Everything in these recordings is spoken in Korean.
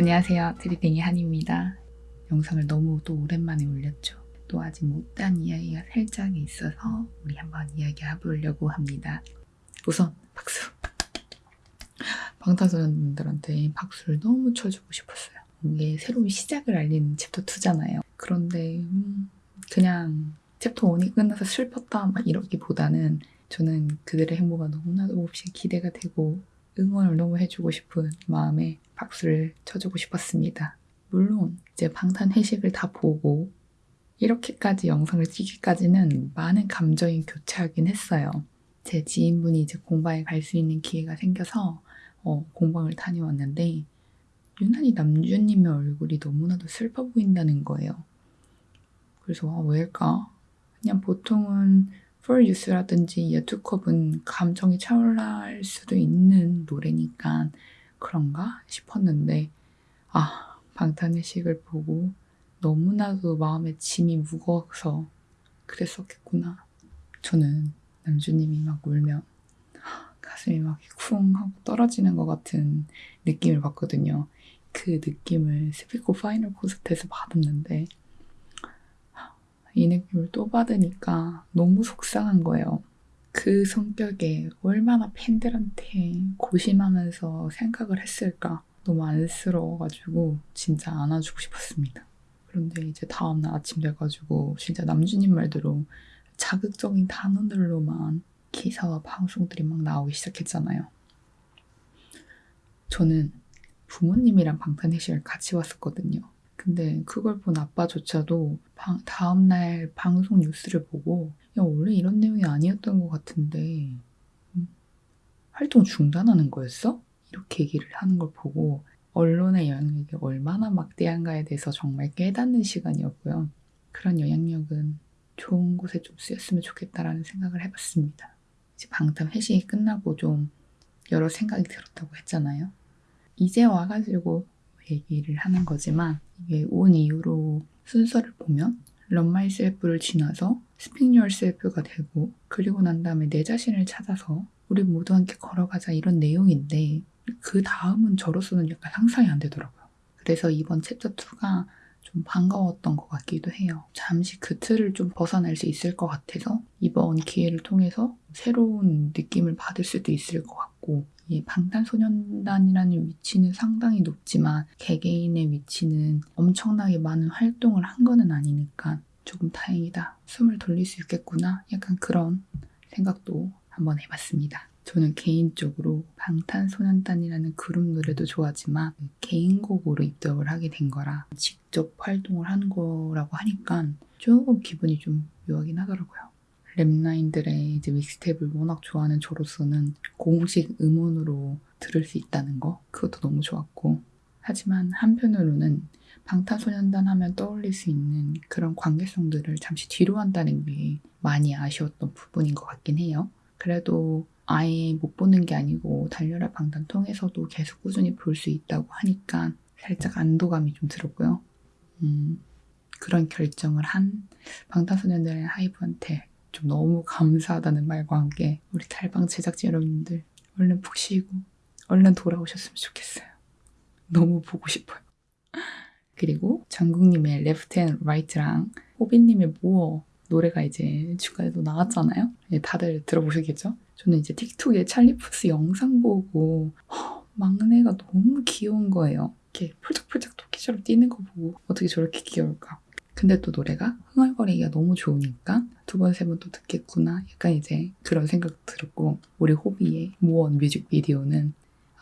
안녕하세요. 트리딩이 한입니다. 영상을 너무 또 오랜만에 올렸죠. 또 아직 못한 이야기가 살짝 있어서 우리 한번 이야기 해 보려고 합니다. 우선 박수! 방탄소년단들한테 박수를 너무 쳐주고 싶었어요. 이게 새로운 시작을 알리는 챕터 2잖아요. 그런데 음, 그냥 챕터 1이 끝나서 슬펐다 막 이러기보다는 저는 그들의 행보가 너무나도 몹시 기대가 되고 응원을 너무 해주고 싶은 마음에 박수를 쳐주고 싶었습니다. 물론 이제 방탄 회식을 다 보고 이렇게까지 영상을 찍기까지는 많은 감정이 교차하긴 했어요. 제 지인분이 이제 공방에 갈 수 있는 기회가 생겨서 어, 공방을 다녀왔는데 유난히 남주님의 얼굴이 너무나도 슬퍼 보인다는 거예요. 그래서 아, 왜일까? 그냥 보통은 For You라든지 예투컴은 감정이 차오를 수도 있는 노래니까 그런가 싶었는데 아 방탄회식을 보고 너무나도 마음에 짐이 무거워서 그랬었겠구나. 저는 남준님이 막 울면 가슴이 막 쿵 하고 떨어지는 것 같은 느낌을 받거든요. 그 느낌을 스피커 파이널 콘서트에서 받았는데 이 느낌을 또 받으니까 너무 속상한 거예요. 그 성격에 얼마나 팬들한테 고심하면서 생각을 했을까 너무 안쓰러워가지고 진짜 안아주고 싶었습니다. 그런데 이제 다음날 아침 돼가지고 진짜 남주님 말대로 자극적인 단어들로만 기사와 방송들이 막 나오기 시작했잖아요. 저는 부모님이랑 방탄회식을 같이 왔었거든요. 근데 그걸 본 아빠조차도 방, 다음날 방송 뉴스를 보고 야 원래 이런 내용이 아니었던 것 같은데 음, 활동 중단하는 거였어? 이렇게 얘기를 하는 걸 보고 언론의 영향력이 얼마나 막대한가에 대해서 정말 깨닫는 시간이었고요. 그런 영향력은 좋은 곳에 좀 쓰였으면 좋겠다라는 생각을 해봤습니다. 이제 방탄 회식이 끝나고 좀 여러 생각이 들었다고 했잖아요. 이제 와가지고 얘기를 하는 거지만 이게 온 이후로 순서를 보면 Run Myself를 지나서 Speak Yourself가 되고 그리고 난 다음에 내 자신을 찾아서 우리 모두 함께 걸어가자 이런 내용인데 그 다음은 저로서는 약간 상상이 안 되더라고요. 그래서 이번 챕터 2가 좀 반가웠던 것 같기도 해요. 잠시 그 틀을 좀 벗어날 수 있을 것 같아서 이번 기회를 통해서 새로운 느낌을 받을 수도 있을 것 같고 이 방탄소년단이라는 위치는 상당히 높지만 개개인의 위치는 엄청나게 많은 활동을 한 거는 아니니까 조금 다행이다. 숨을 돌릴 수 있겠구나. 약간 그런 생각도 한번 해봤습니다. 저는 개인적으로 방탄소년단이라는 그룹 노래도 좋아하지만 개인곡으로 입덕을 하게 된 거라 직접 활동을 하는 거라고 하니까 조금 기분이 좀 묘하긴 하더라고요. 랩라인들의 이제 믹스테이프를 워낙 좋아하는 저로서는 공식 음원으로 들을 수 있다는 거 그것도 너무 좋았고 하지만 한편으로는 방탄소년단 하면 떠올릴 수 있는 그런 관계성들을 잠시 뒤로 한다는 게 많이 아쉬웠던 부분인 것 같긴 해요. 그래도 아예 못 보는 게 아니고 달려라 방탄 통해서도 계속 꾸준히 볼 수 있다고 하니까 살짝 안도감이 좀 들었고요. 음, 그런 결정을 한 방탄소년단의 하이브한테 좀 너무 감사하다는 말과 함께 우리 달방 제작진 여러분들 얼른 푹 쉬고 얼른 돌아오셨으면 좋겠어요. 너무 보고 싶어요. 그리고 정국님의 Left and Right랑 호빈님의 모어 노래가 이제 주가에도 나왔잖아요. 예, 다들 들어보셨겠죠? 저는 이제 틱톡에 찰리푸스 영상 보고 허, 막내가 너무 귀여운 거예요. 이렇게 폴짝폴짝 토끼처럼 뛰는 거 보고 어떻게 저렇게 귀여울까? 근데 또 노래가 흥얼거리기가 너무 좋으니까 두 번, 세 번 또 듣겠구나. 약간 이제 그런 생각 들었고, 우리 호비의 모원 뮤직비디오는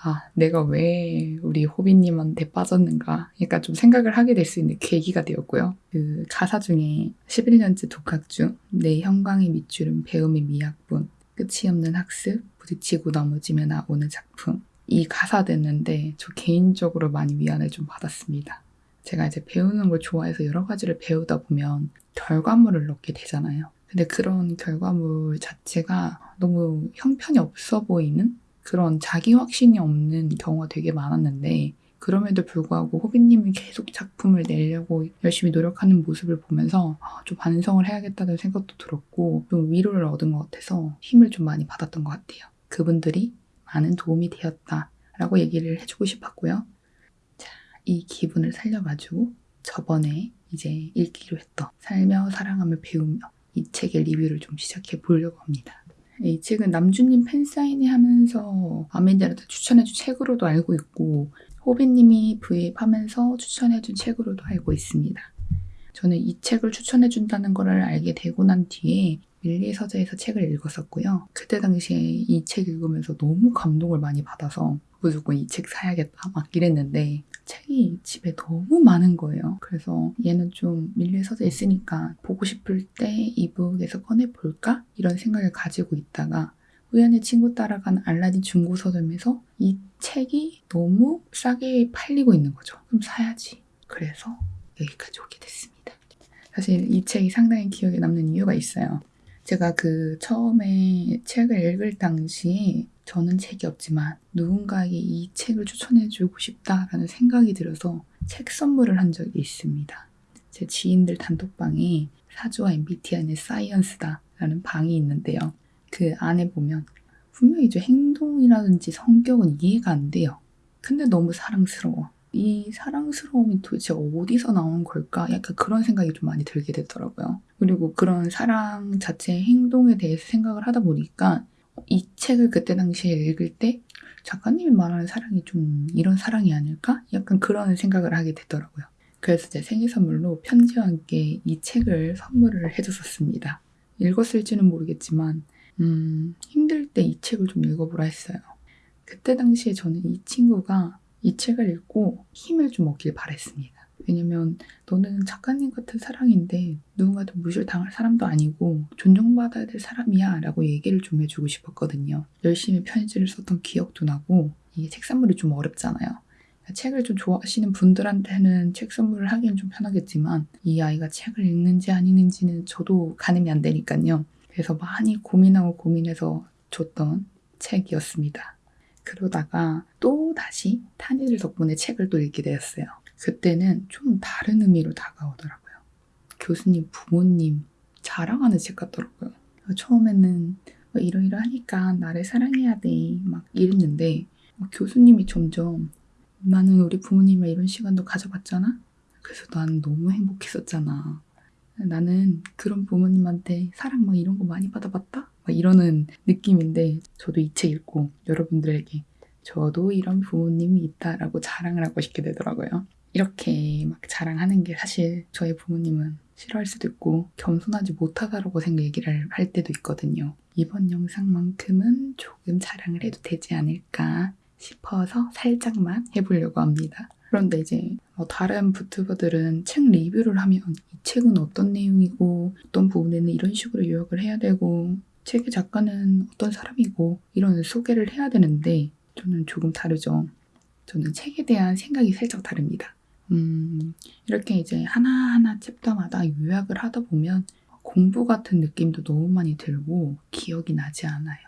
아, 내가 왜 우리 호비님한테 빠졌는가. 약간 좀 생각을 하게 될 수 있는 계기가 되었고요. 그 가사 중에 11년째 독학 중, 내 형광의 밑줄은 배움의 미학분, 끝이 없는 학습, 부딪히고 넘어지며 나오는 작품. 이 가사 듣는데 저 개인적으로 많이 위안을 좀 받았습니다. 제가 이제 배우는 걸 좋아해서 여러 가지를 배우다 보면 결과물을 얻게 되잖아요. 근데 그런 결과물 자체가 너무 형편이 없어 보이는 그런 자기 확신이 없는 경우가 되게 많았는데 그럼에도 불구하고 호비님이 계속 작품을 내려고 열심히 노력하는 모습을 보면서 아, 좀 반성을 해야겠다는 생각도 들었고 좀 위로를 얻은 것 같아서 힘을 좀 많이 받았던 것 같아요. 그분들이 많은 도움이 되었다라고 얘기를 해주고 싶었고요. 이 기분을 살려가지고 저번에 이제 읽기로 했던 살며 사랑하며 배우며 이 책의 리뷰를 좀 시작해 보려고 합니다. 이 책은 남주님 팬사인회 하면서 아멘디한테 추천해준 책으로도 알고 있고 호비님이 브이앱하면서 추천해준 책으로도 알고 있습니다. 저는 이 책을 추천해준다는 것을 알게 되고 난 뒤에 밀리의 서재에서 책을 읽었었고요. 그때 당시에 이 책 읽으면서 너무 감동을 많이 받아서 무조건 이 책 사야겠다 막 이랬는데 책이 집에 너무 많은 거예요. 그래서 얘는 좀 밀리의 서재 있으니까 보고 싶을 때 이북에서 꺼내볼까? 이런 생각을 가지고 있다가 우연히 친구 따라간 알라딘 중고 서점에서 이 책이 너무 싸게 팔리고 있는 거죠. 그럼 사야지. 그래서 여기까지 오게 됐습니다. 사실 이 책이 상당히 기억에 남는 이유가 있어요. 제가 그 처음에 책을 읽을 당시에 저는 책이 없지만 누군가에게 이 책을 추천해주고 싶다라는 생각이 들어서 책 선물을 한 적이 있습니다. 제 지인들 단톡방에 사주와 MBTI는 사이언스다 라는 방이 있는데요. 그 안에 보면 분명히 저 행동이라든지 성격은 이해가 안 돼요. 근데 너무 사랑스러워. 이 사랑스러움이 도대체 어디서 나온 걸까? 약간 그런 생각이 좀 많이 들게 되더라고요. 그리고 그런 사랑 자체의 행동에 대해서 생각을 하다 보니까 이 책을 그때 당시에 읽을 때 작가님이 말하는 사랑이 좀 이런 사랑이 아닐까? 약간 그런 생각을 하게 되더라고요. 그래서 제 생일 선물로 편지와 함께 이 책을 선물을 해줬었습니다. 읽었을지는 모르겠지만 음, 힘들 때 이 책을 좀 읽어보라 했어요. 그때 당시에 저는 이 친구가 이 책을 읽고 힘을 좀 얻길 바랬습니다. 왜냐면 너는 작가님 같은 사랑인데 누군가한테 무시당할 사람도 아니고 존중받아야 될 사람이야 라고 얘기를 좀 해주고 싶었거든요. 열심히 편지를 썼던 기억도 나고 이게 책 선물이 좀 어렵잖아요. 책을 좀 좋아하시는 분들한테는 책 선물을 하기는 좀 편하겠지만 이 아이가 책을 읽는지 안 읽는지는 저도 가늠이 안 되니까요. 그래서 많이 고민하고 고민해서 줬던 책이었습니다. 그러다가 또 다시 탄이들 덕분에 책을 또 읽게 되었어요. 그때는 좀 다른 의미로 다가오더라고요. 교수님, 부모님 자랑하는 책 같더라고요. 처음에는 뭐 이러이러하니까 나를 사랑해야 돼 막 이랬는데 교수님이 점점 나는 우리 부모님이랑 이런 시간도 가져봤잖아. 그래서 난 너무 행복했었잖아. 나는 그런 부모님한테 사랑 막 이런 거 많이 받아봤다? 막 이러는 느낌인데 저도 이 책 읽고 여러분들에게 저도 이런 부모님이 있다라고 자랑을 하고 싶게 되더라고요. 이렇게 막 자랑하는 게 사실 저희 부모님은 싫어할 수도 있고 겸손하지 못하다라고 생각 얘기를 할 때도 있거든요. 이번 영상만큼은 조금 자랑을 해도 되지 않을까 싶어서 살짝만 해보려고 합니다. 그런데 이제 뭐 다른 부튜버들은 책 리뷰를 하면 이 책은 어떤 내용이고 어떤 부분에는 이런 식으로 요약을 해야 되고 책의 작가는 어떤 사람이고 이런 소개를 해야 되는데 저는 조금 다르죠. 저는 책에 대한 생각이 살짝 다릅니다. 음, 이렇게 이제 하나하나 챕터마다 요약을 하다 보면 공부 같은 느낌도 너무 많이 들고 기억이 나지 않아요.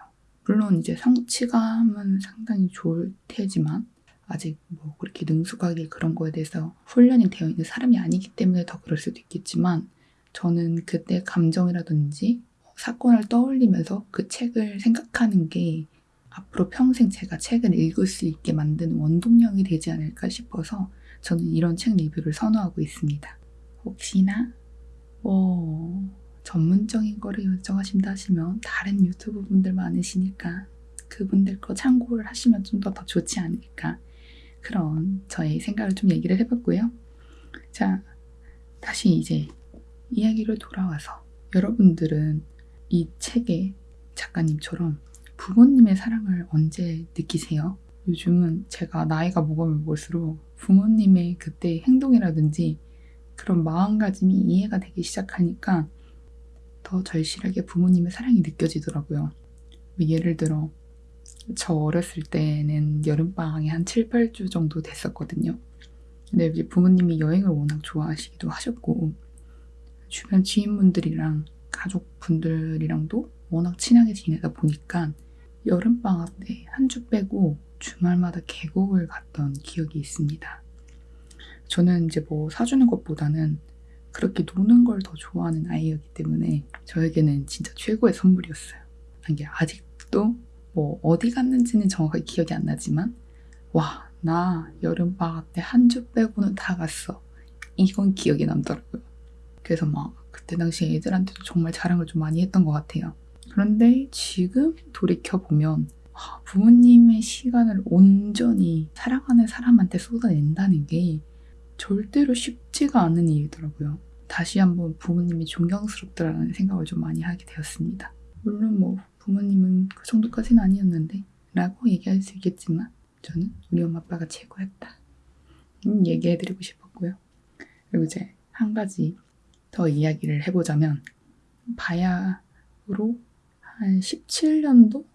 물론 이제 성취감은 상당히 좋을 테지만 아직 뭐 그렇게 능숙하게 그런 거에 대해서 훈련이 되어 있는 사람이 아니기 때문에 더 그럴 수도 있겠지만 저는 그때 감정이라든지 사건을 떠올리면서 그 책을 생각하는 게 앞으로 평생 제가 책을 읽을 수 있게 만드는 원동력이 되지 않을까 싶어서 저는 이런 책 리뷰를 선호하고 있습니다. 혹시나 뭐 전문적인 거를 요청하신다 하시면 다른 유튜브 분들 많으시니까 그분들 거 참고를 하시면 좀 더 더 좋지 않을까 그런 저의 생각을 좀 얘기를 해봤고요. 자 다시 이제 이야기로 돌아와서 여러분들은 이 책의 작가님처럼 부모님의 사랑을 언제 느끼세요? 요즘은 제가 나이가 먹으면 먹을수록 부모님의 그때 행동이라든지 그런 마음가짐이 이해가 되기 시작하니까 더 절실하게 부모님의 사랑이 느껴지더라고요. 예를 들어 저 어렸을 때는 여름방학이 한 7, 8주 정도 됐었거든요. 근데 이제 부모님이 여행을 워낙 좋아하시기도 하셨고 주변 지인분들이랑 가족분들이랑도 워낙 친하게 지내다 보니까 여름방학 때 한 주 빼고 주말마다 계곡을 갔던 기억이 있습니다. 저는 이제 뭐 사주는 것보다는 그렇게 노는 걸 더 좋아하는 아이였기 때문에 저에게는 진짜 최고의 선물이었어요. 이게 아직도 뭐 어디 갔는지는 정확하게 기억이 안 나지만 와 나 여름 방학 때 한 주 빼고는 다 갔어. 이건 기억에 남더라고요. 그래서 막 그때 당시에 애들한테도 정말 자랑을 좀 많이 했던 것 같아요. 그런데 지금 돌이켜보면 아, 부모님의 시간을 온전히 사랑하는 사람한테 쏟아낸다는 게 절대로 쉽지가 않은 일이더라고요. 다시 한번 부모님이 존경스럽다라는 생각을 좀 많이 하게 되었습니다. 물론 뭐 부모님은 그 정도까지는 아니었는데 라고 얘기할 수 있겠지만 저는 우리 엄마 아빠가 최고였다. 음, 얘기해드리고 싶었고요. 그리고 이제 한 가지 더 이야기를 해보자면 바야흐로 한 17년도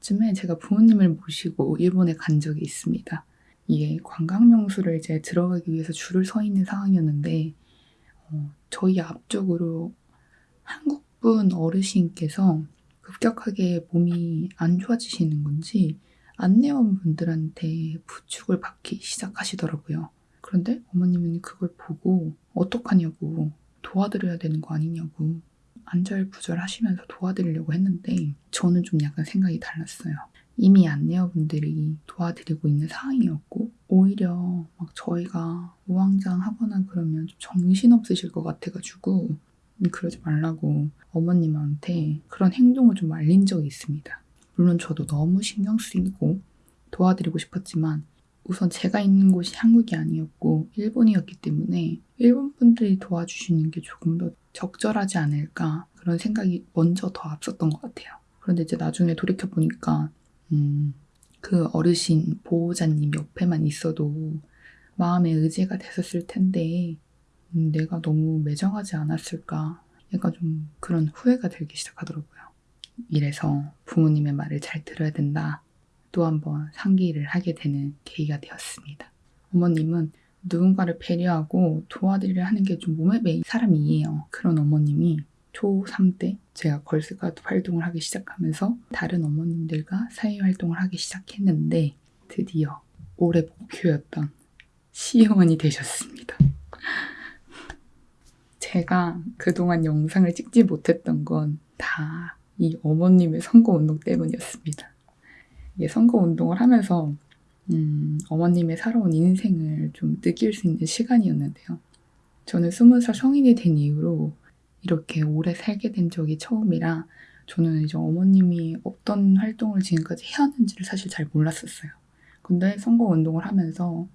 쯤에 제가 부모님을 모시고 일본에 간 적이 있습니다. 이게 관광명소를 이제 들어가기 위해서 줄을 서 있는 상황이었는데 어, 저희 앞쪽으로 한국분 어르신께서 급격하게 몸이 안 좋아지시는 건지 안내원분들한테 부축을 받기 시작하시더라고요. 그런데 어머님은 그걸 보고 어떡하냐고 도와드려야 되는 거 아니냐고 안절부절 하시면서 도와드리려고 했는데 저는 좀 약간 생각이 달랐어요. 이미 안내어분들이 도와드리고 있는 상황이었고 오히려 막 저희가 우왕좌왕하거나 그러면 좀 정신없으실 것 같아가지고 그러지 말라고 어머님한테 그런 행동을 좀 말린 적이 있습니다. 물론 저도 너무 신경 쓰이고 도와드리고 싶었지만 우선 제가 있는 곳이 한국이 아니었고 일본이었기 때문에 일본 분들이 도와주시는 게 조금 더 적절하지 않을까 그런 생각이 먼저 더 앞섰던 것 같아요. 그런데 이제 나중에 돌이켜 보니까 음, 그 어르신 보호자님 옆에만 있어도 마음의 의지가 됐었을 텐데 음, 내가 너무 매정하지 않았을까 약간 좀 그런 후회가 들기 시작하더라고요. 이래서 부모님의 말을 잘 들어야 된다. 또 한 번 상기를 하게 되는 계기가 되었습니다. 어머님은 누군가를 배려하고 도와드리려 하는 게 좀 몸에 배인 사람이에요. 그런 어머님이 초3 때 제가 걸스카우트 활동을 하기 시작하면서 다른 어머님들과 사회 활동을 하기 시작했는데 드디어 올해 목표였던 시의원이 되셨습니다. 제가 그동안 영상을 찍지 못했던 건 다 이 어머님의 선거운동 때문이었습니다. 선거운동을 하면서 음, 어머님의 살아온 인생을 좀 느낄 수 있는 시간이었는데요. 저는 스무 살 성인이 된 이후로 이렇게 오래 살게 된 적이 처음이라 저는 이제 어머님이 어떤 활동을 지금까지 해왔는지를 사실 잘 몰랐었어요. 근데 선거 운동을 하면서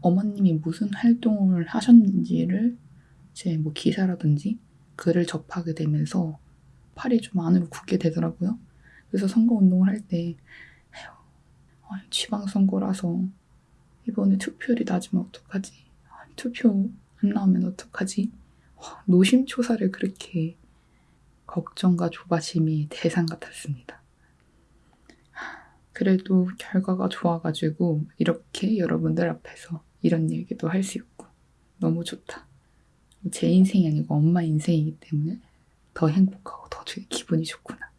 어머님이 무슨 활동을 하셨는지를 제 뭐 기사라든지 글을 접하게 되면서 팔이 좀 안으로 굳게 되더라고요. 그래서 선거 운동을 할 때 지방선거라서 이번에 투표율이 낮으면 어떡하지? 투표 안 나오면 어떡하지? 노심초사를 그렇게 걱정과 조바심이 대상 같았습니다. 그래도 결과가 좋아가지고 이렇게 여러분들 앞에서 이런 얘기도 할 수 있고 너무 좋다. 제 인생이 아니고 엄마 인생이기 때문에 더 행복하고 더 기분이 좋구나.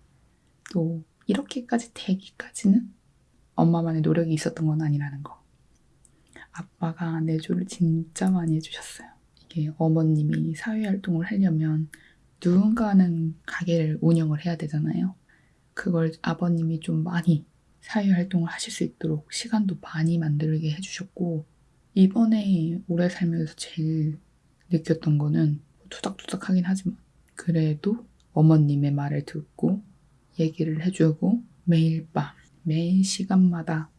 또 이렇게까지 되기까지는 엄마만의 노력이 있었던 건 아니라는 거. 아빠가 내조를 진짜 많이 해주셨어요. 이게 어머님이 사회활동을 하려면 누군가는 가게를 운영을 해야 되잖아요. 그걸 아버님이 좀 많이 사회활동을 하실 수 있도록 시간도 많이 만들게 해주셨고 이번에 오래 살면서 제일 느꼈던 거는 투닥투닥 하긴 하지만 그래도 어머님의 말을 듣고 얘기를 해주고 매일 밤 매 시간마다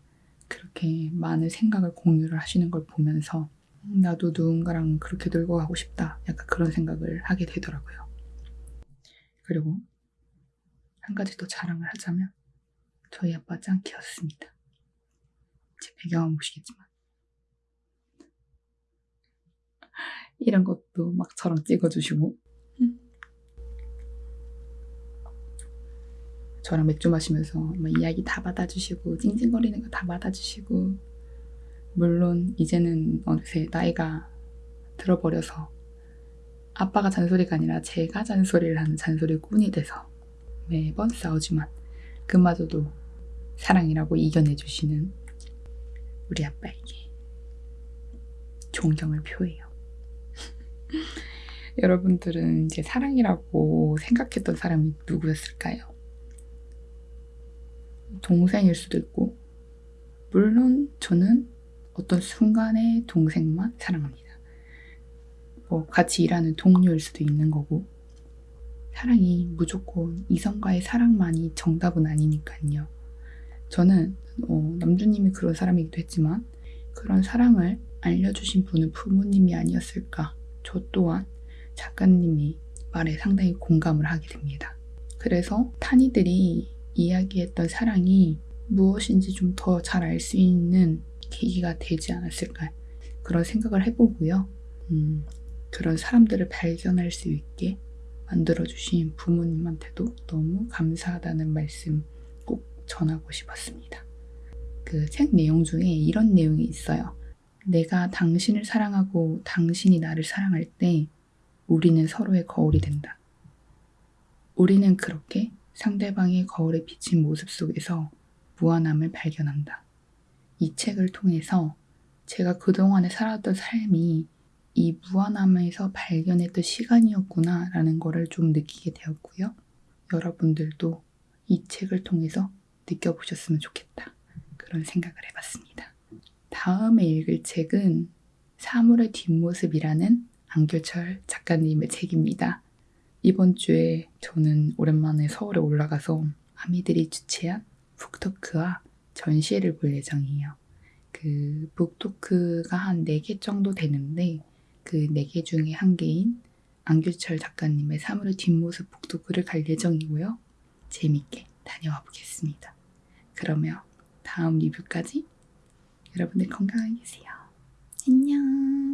그렇게 많은 생각을 공유를 하시는 걸 보면서 나도 누군가랑 그렇게 놀고 가고 싶다. 약간 그런 생각을 하게 되더라고요. 그리고 한 가지 더 자랑을 하자면 저희 아빠 짱키였습니다. 제 배경은 보시겠지만 이런 것도 막 저랑 찍어주시고 저랑 맥주 마시면서 뭐 이야기 다 받아주시고 찡찡거리는 거 다 받아주시고 물론 이제는 어느새 나이가 들어버려서 아빠가 잔소리가 아니라 제가 잔소리를 하는 잔소리 꾼이 돼서 매번 싸우지만 그마저도 사랑이라고 이겨내주시는 우리 아빠에게 존경을 표해요. 여러분들은 이제 사랑이라고 생각했던 사람이 누구였을까요? 동생일 수도 있고 물론 저는 어떤 순간에 동생만 사랑합니다. 뭐 같이 일하는 동료일 수도 있는 거고 사랑이 무조건 이성과의 사랑만이 정답은 아니니까요. 저는 어, 남주님이 그런 사람이기도 했지만 그런 사랑을 알려주신 분은 부모님이 아니었을까. 저 또한 작가님이 말에 상당히 공감을 하게 됩니다. 그래서 타니들이 이야기했던 사랑이 무엇인지 좀 더 잘 알 수 있는 계기가 되지 않았을까 그런 생각을 해보고요. 음, 그런 사람들을 발견할 수 있게 만들어주신 부모님한테도 너무 감사하다는 말씀 꼭 전하고 싶었습니다. 그 책 내용 중에 이런 내용이 있어요. 내가 당신을 사랑하고 당신이 나를 사랑할 때 우리는 서로의 거울이 된다. 우리는 그렇게 상대방의 거울에 비친 모습 속에서 무한함을 발견한다. 이 책을 통해서 제가 그동안에 살았던 삶이 이 무한함에서 발견했던 시간이었구나 라는 거를 좀 느끼게 되었고요. 여러분들도 이 책을 통해서 느껴보셨으면 좋겠다. 그런 생각을 해봤습니다. 다음에 읽을 책은 사물의 뒷모습이라는 안교철 작가님의 책입니다. 이번 주에 저는 오랜만에 서울에 올라가서 아미들이 주최한 북토크와 전시회를 볼 예정이에요. 그 북토크가 한 4개 정도 되는데 그 4개 중에 한 개인 안규철 작가님의 사물의 뒷모습 북토크를 갈 예정이고요. 재밌게 다녀와 보겠습니다. 그러면 다음 리뷰까지 여러분들 건강하게 계세요. 안녕.